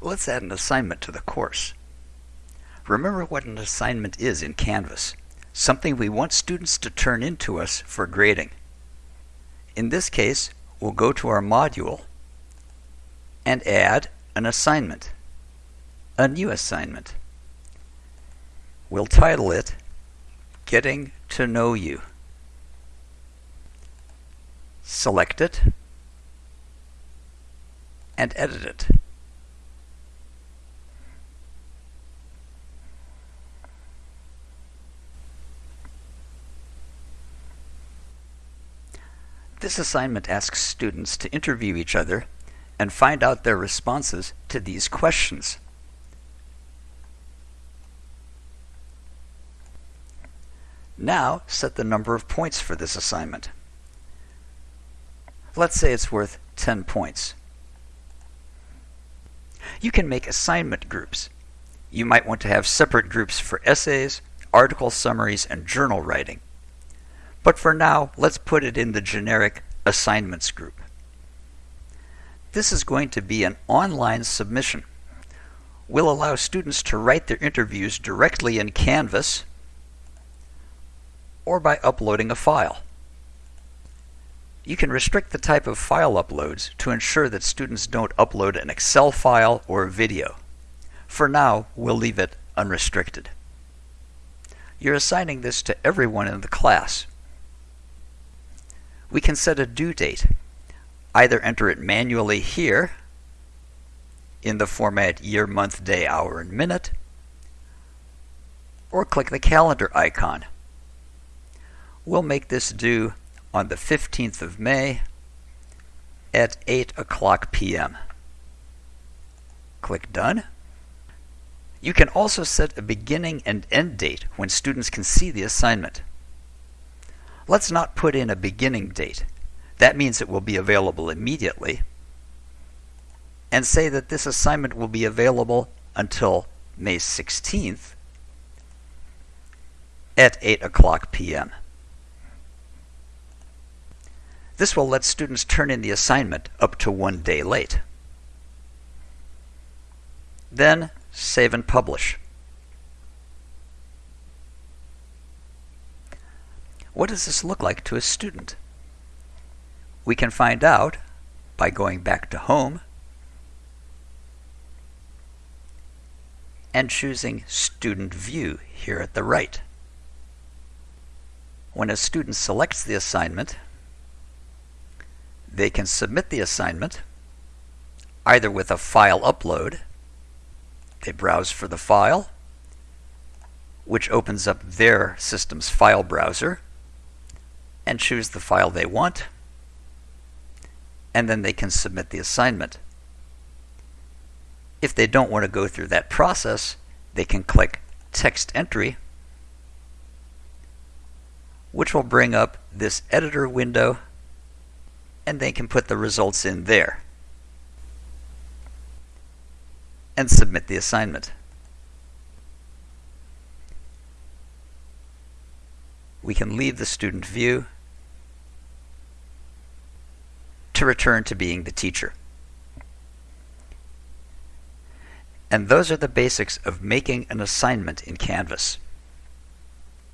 Let's add an assignment to the course. Remember what an assignment is in Canvas, something we want students to turn in to us for grading. In this case, we'll go to our module and add an assignment, a new assignment. We'll title it Getting to Know You. Select it and edit it. This assignment asks students to interview each other and find out their responses to these questions. Now set the number of points for this assignment. Let's say it's worth 10 points. You can make assignment groups. You might want to have separate groups for essays, article summaries, and journal writing. But for now, let's put it in the generic assignments group. This is going to be an online submission. We'll allow students to write their interviews directly in Canvas or by uploading a file. You can restrict the type of file uploads to ensure that students don't upload an Excel file or a video. For now, we'll leave it unrestricted. You're assigning this to everyone in the class. We can set a due date. Either enter it manually here in the format year, month, day, hour, and minute, or click the calendar icon. We'll make this due on the 15th of May at 8 o'clock p.m. Click Done. You can also set a beginning and end date when students can see the assignment. Let's not put in a beginning date. That means it will be available immediately. And say that this assignment will be available until May 16th at 8 o'clock p.m. This will let students turn in the assignment up to one day late. Then save and publish. What does this look like to a student? We can find out by going back to Home and choosing Student View here at the right. When a student selects the assignment, they can submit the assignment either with a file upload. They browse for the file, which opens up their system's file browser, and choose the file they want, and then they can submit the assignment. If they don't want to go through that process, they can click Text Entry, which will bring up this editor window and they can put the results in there and submit the assignment. We can leave the student view to return to being the teacher. And those are the basics of making an assignment in Canvas.